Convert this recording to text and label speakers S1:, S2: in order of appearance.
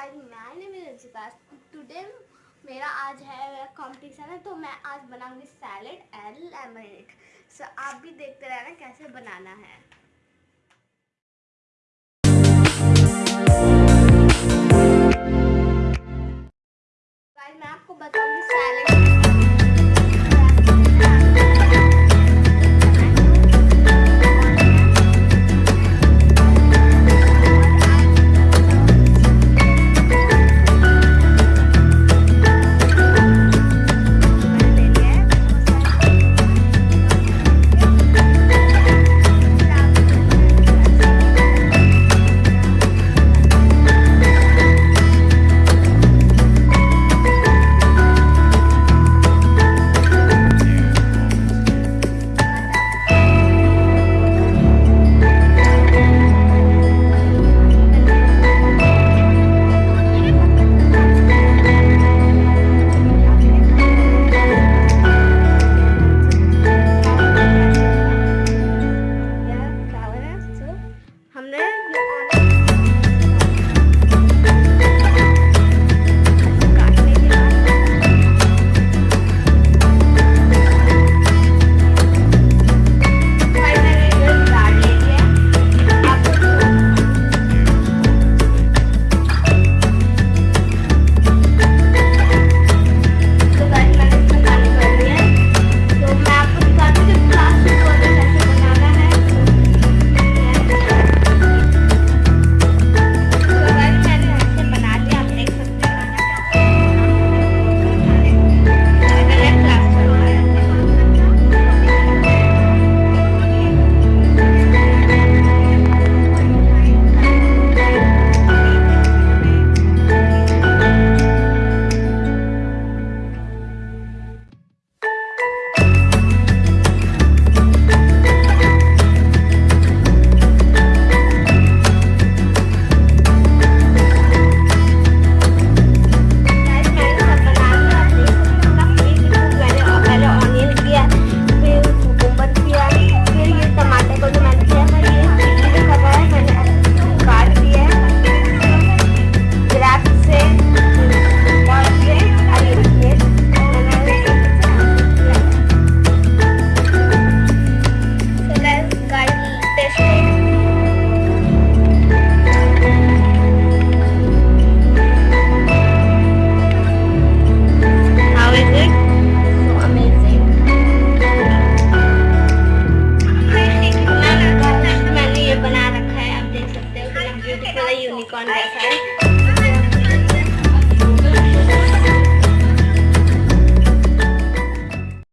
S1: Guys मैं मेरे पास today मेरा आज है कंपटीशन है तो मैं आज बनाऊँगी सैलेड एंड लेमनेट सो आप भी देखते रहना कैसे बनाना है। गाइस मैं आपको बताऊँगी सैलेड